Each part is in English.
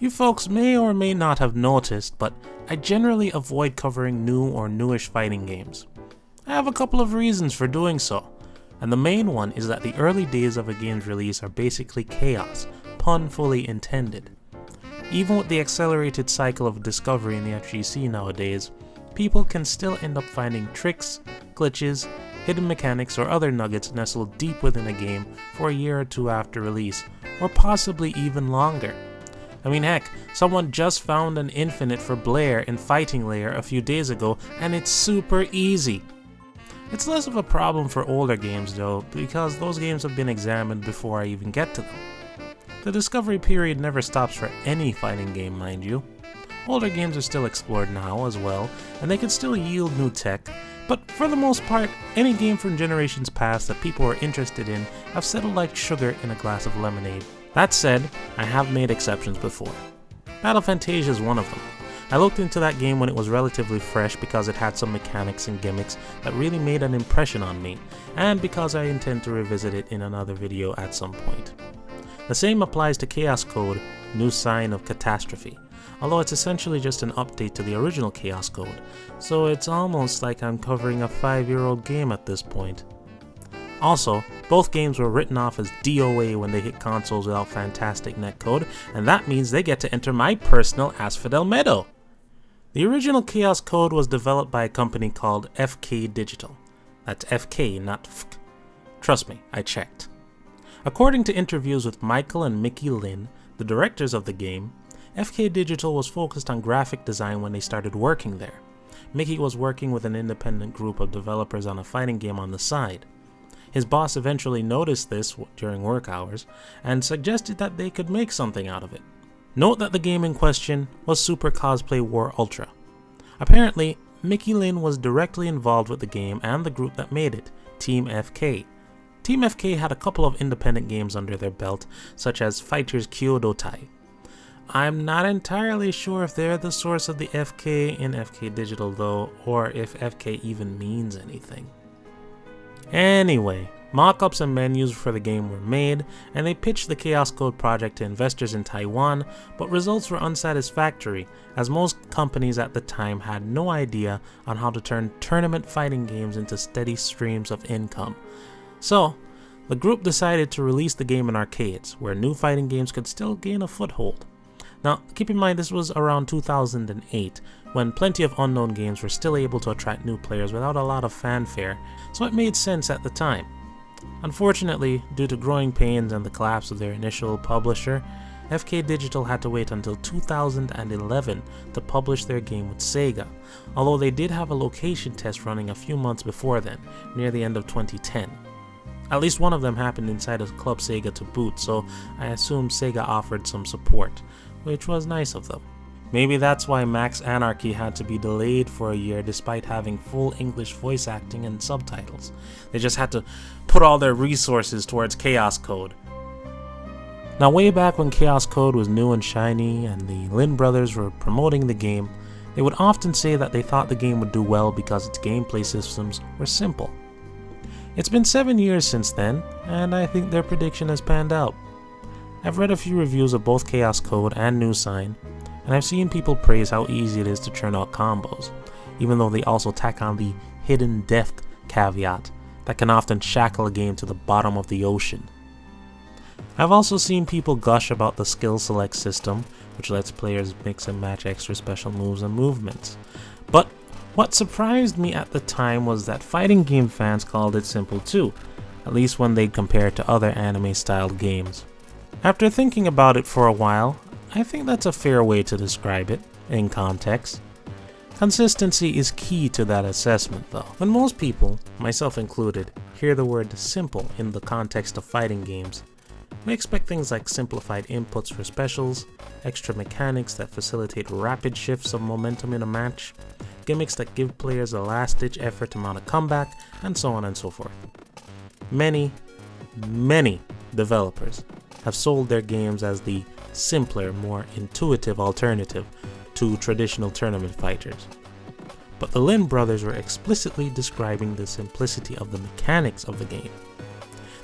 You folks may or may not have noticed, but I generally avoid covering new or newish fighting games. I have a couple of reasons for doing so, and the main one is that the early days of a game's release are basically chaos, pun fully intended. Even with the accelerated cycle of discovery in the FGC nowadays, people can still end up finding tricks, glitches, hidden mechanics, or other nuggets nestled deep within a game for a year or two after release, or possibly even longer. I mean heck, someone just found an infinite for Blair in Fighting Layer a few days ago and it's super easy. It's less of a problem for older games though, because those games have been examined before I even get to them. The discovery period never stops for any fighting game mind you. Older games are still explored now as well, and they can still yield new tech, but for the most part, any game from generations past that people are interested in have settled like sugar in a glass of lemonade. That said, I have made exceptions before. Battle Fantasia is one of them. I looked into that game when it was relatively fresh because it had some mechanics and gimmicks that really made an impression on me, and because I intend to revisit it in another video at some point. The same applies to Chaos Code, New Sign of Catastrophe, although it's essentially just an update to the original Chaos Code, so it's almost like I'm covering a 5 year old game at this point. Also, both games were written off as DOA when they hit consoles without fantastic netcode, and that means they get to enter my personal Asphodel Meadow. The original Chaos Code was developed by a company called FK Digital. That's FK, not FK. Trust me, I checked. According to interviews with Michael and Mickey Lin, the directors of the game, FK Digital was focused on graphic design when they started working there. Mickey was working with an independent group of developers on a fighting game on the side. His boss eventually noticed this during work hours and suggested that they could make something out of it. Note that the game in question was Super Cosplay War Ultra. Apparently, Mickey Lin was directly involved with the game and the group that made it, Team FK. Team FK had a couple of independent games under their belt, such as Fighters Kyoto Tai. I'm not entirely sure if they're the source of the FK in FK Digital though, or if FK even means anything. Anyway, mockups and menus for the game were made, and they pitched the Chaos Code project to investors in Taiwan, but results were unsatisfactory, as most companies at the time had no idea on how to turn tournament fighting games into steady streams of income. So, the group decided to release the game in arcades, where new fighting games could still gain a foothold. Now, keep in mind this was around 2008, when plenty of unknown games were still able to attract new players without a lot of fanfare, so it made sense at the time. Unfortunately, due to growing pains and the collapse of their initial publisher, FK Digital had to wait until 2011 to publish their game with Sega, although they did have a location test running a few months before then, near the end of 2010. At least one of them happened inside of Club Sega to boot, so I assume Sega offered some support, which was nice of them. Maybe that's why Max Anarchy had to be delayed for a year despite having full English voice acting and subtitles. They just had to put all their resources towards Chaos Code. Now way back when Chaos Code was new and shiny and the Lin brothers were promoting the game, they would often say that they thought the game would do well because its gameplay systems were simple. It's been 7 years since then, and I think their prediction has panned out. I've read a few reviews of both Chaos Code and New Sign, and I've seen people praise how easy it is to churn out combos, even though they also tack on the hidden death caveat that can often shackle a game to the bottom of the ocean. I've also seen people gush about the skill select system, which lets players mix and match extra special moves and movements. But what surprised me at the time was that fighting game fans called it simple too, at least when they compared to other anime styled games. After thinking about it for a while, I think that's a fair way to describe it, in context. Consistency is key to that assessment though. When most people, myself included, hear the word simple in the context of fighting games, we expect things like simplified inputs for specials, extra mechanics that facilitate rapid shifts of momentum in a match, gimmicks that give players a last-ditch effort to mount a comeback, and so on and so forth. Many, many developers have sold their games as the simpler, more intuitive alternative to traditional tournament fighters. But the Lin brothers were explicitly describing the simplicity of the mechanics of the game.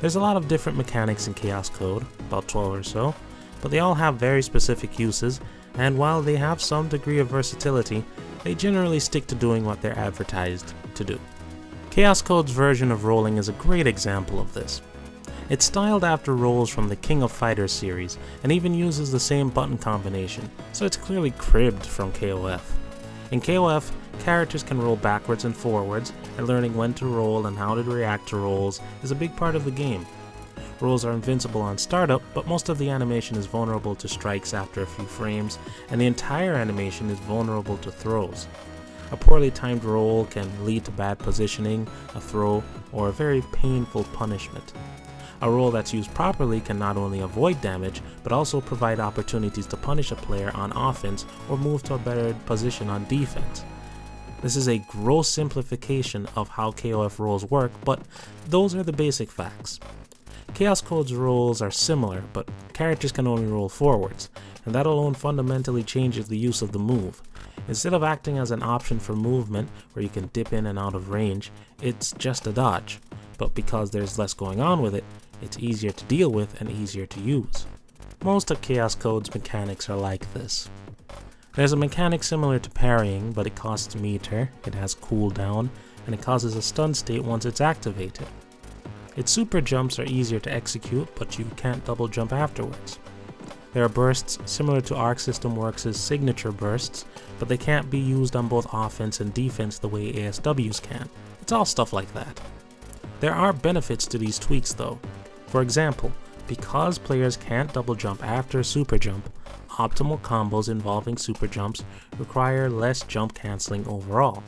There's a lot of different mechanics in Chaos Code, about 12 or so, but they all have very specific uses, and while they have some degree of versatility, they generally stick to doing what they're advertised to do. Chaos Code's version of rolling is a great example of this. It's styled after rolls from the King of Fighters series, and even uses the same button combination, so it's clearly cribbed from KOF. In KOF, characters can roll backwards and forwards, and learning when to roll and how to react to rolls is a big part of the game. Rolls are invincible on startup, but most of the animation is vulnerable to strikes after a few frames, and the entire animation is vulnerable to throws. A poorly timed roll can lead to bad positioning, a throw, or a very painful punishment. A roll that's used properly can not only avoid damage, but also provide opportunities to punish a player on offense or move to a better position on defense. This is a gross simplification of how KOF rolls work, but those are the basic facts. Chaos Code's rolls are similar, but characters can only roll forwards, and that alone fundamentally changes the use of the move. Instead of acting as an option for movement, where you can dip in and out of range, it's just a dodge, but because there's less going on with it, it's easier to deal with and easier to use. Most of Chaos Code's mechanics are like this. There's a mechanic similar to parrying, but it costs meter, it has cooldown, and it causes a stun state once it's activated. Its super jumps are easier to execute, but you can't double jump afterwards. There are bursts similar to Arc System Works' signature bursts, but they can't be used on both offense and defense the way ASWs can. It's all stuff like that. There are benefits to these tweaks though. For example, because players can't double jump after super jump, optimal combos involving super jumps require less jump cancelling overall.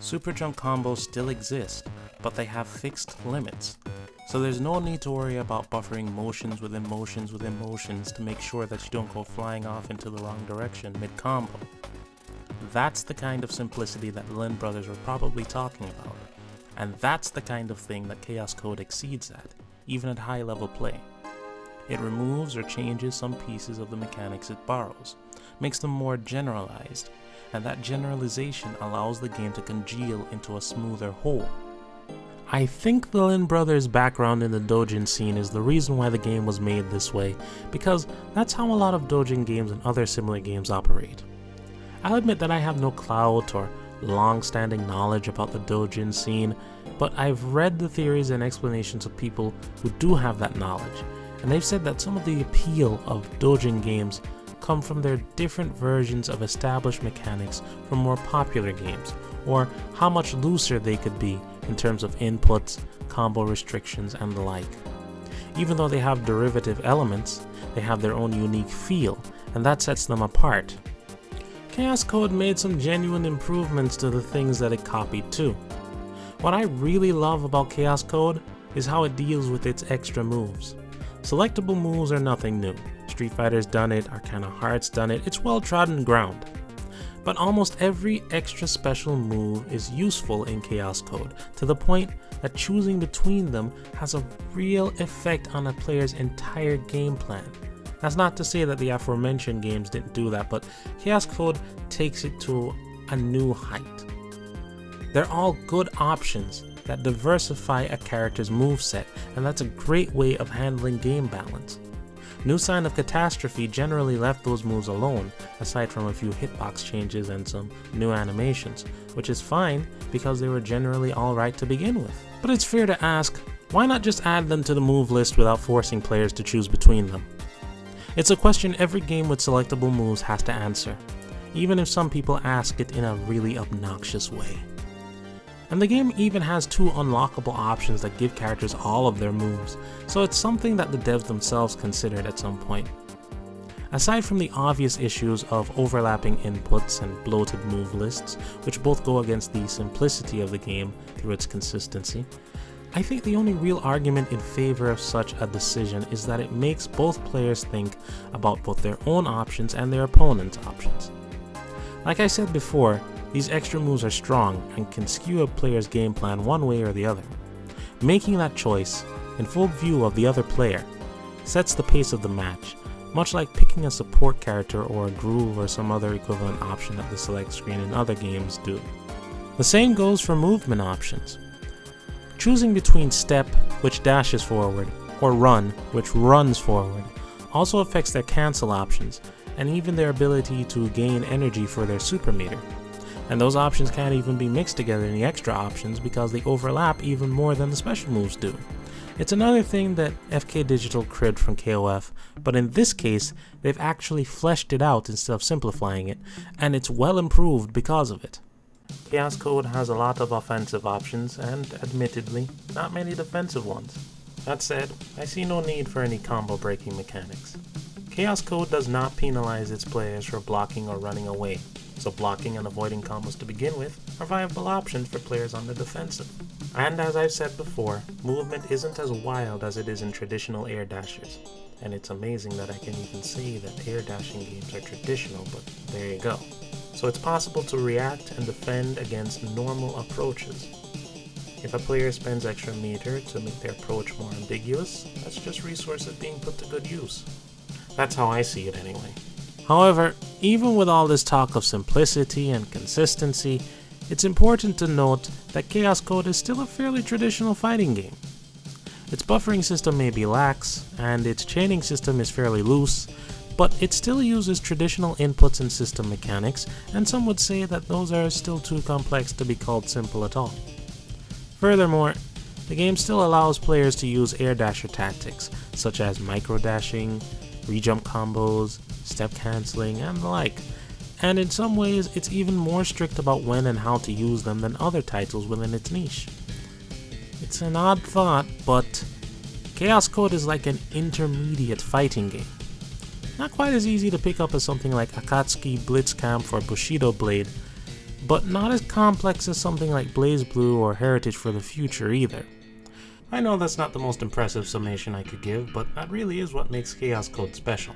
Super jump combos still exist, but they have fixed limits, so there's no need to worry about buffering motions within motions within motions to make sure that you don't go flying off into the wrong direction mid-combo. That's the kind of simplicity that Lin Brothers were probably talking about, and that's the kind of thing that Chaos Code exceeds at, even at high level play. It removes or changes some pieces of the mechanics it borrows, makes them more generalized, and that generalization allows the game to congeal into a smoother whole. I think the Lin brothers' background in the Dojin scene is the reason why the game was made this way, because that's how a lot of Dojin games and other similar games operate. I'll admit that I have no clout or long-standing knowledge about the Dojin scene, but I've read the theories and explanations of people who do have that knowledge, and they've said that some of the appeal of Dojin games come from their different versions of established mechanics from more popular games, or how much looser they could be in terms of inputs, combo restrictions, and the like. Even though they have derivative elements, they have their own unique feel, and that sets them apart. Chaos Code made some genuine improvements to the things that it copied too. What I really love about Chaos Code is how it deals with its extra moves. Selectable moves are nothing new. Street Fighter's done it, Arcana Heart's done it, it's well trodden ground. But almost every extra special move is useful in Chaos Code, to the point that choosing between them has a real effect on a player's entire game plan. That's not to say that the aforementioned games didn't do that, but Chaos Code takes it to a new height. They're all good options, that diversify a character's moveset, and that's a great way of handling game balance. New Sign of Catastrophe generally left those moves alone, aside from a few hitbox changes and some new animations, which is fine because they were generally alright to begin with. But it's fair to ask, why not just add them to the move list without forcing players to choose between them? It's a question every game with selectable moves has to answer, even if some people ask it in a really obnoxious way. And the game even has two unlockable options that give characters all of their moves, so it's something that the devs themselves considered at some point. Aside from the obvious issues of overlapping inputs and bloated move lists, which both go against the simplicity of the game through its consistency, I think the only real argument in favor of such a decision is that it makes both players think about both their own options and their opponent's options. Like I said before, these extra moves are strong and can skew a player's game plan one way or the other. Making that choice, in full view of the other player, sets the pace of the match, much like picking a support character or a groove or some other equivalent option at the select screen in other games do. The same goes for movement options. Choosing between step, which dashes forward, or run, which runs forward, also affects their cancel options, and even their ability to gain energy for their super meter. And those options can't even be mixed together in the extra options because they overlap even more than the special moves do. It's another thing that FK Digital cribbed from KOF, but in this case, they've actually fleshed it out instead of simplifying it, and it's well improved because of it. Chaos Code has a lot of offensive options, and admittedly, not many defensive ones. That said, I see no need for any combo breaking mechanics. Chaos Code does not penalize its players for blocking or running away, so blocking and avoiding combos to begin with are viable options for players on the defensive. And as I've said before, movement isn't as wild as it is in traditional air dashers, and it's amazing that I can even say that air dashing games are traditional, but there you go. So it's possible to react and defend against normal approaches, if a player spends extra meter to make their approach more ambiguous, that's just resources being put to good use. That's how I see it anyway. However, even with all this talk of simplicity and consistency, it's important to note that Chaos Code is still a fairly traditional fighting game. Its buffering system may be lax, and its chaining system is fairly loose, but it still uses traditional inputs and system mechanics, and some would say that those are still too complex to be called simple at all. Furthermore, the game still allows players to use air dasher tactics, such as micro dashing, rejump combos, step canceling, and the like, and in some ways it's even more strict about when and how to use them than other titles within its niche. It's an odd thought, but Chaos Code is like an intermediate fighting game. Not quite as easy to pick up as something like Akatsuki Blitzkampf or Bushido Blade, but not as complex as something like BlazBlue or Heritage for the Future either. I know that's not the most impressive summation I could give, but that really is what makes Chaos Code special.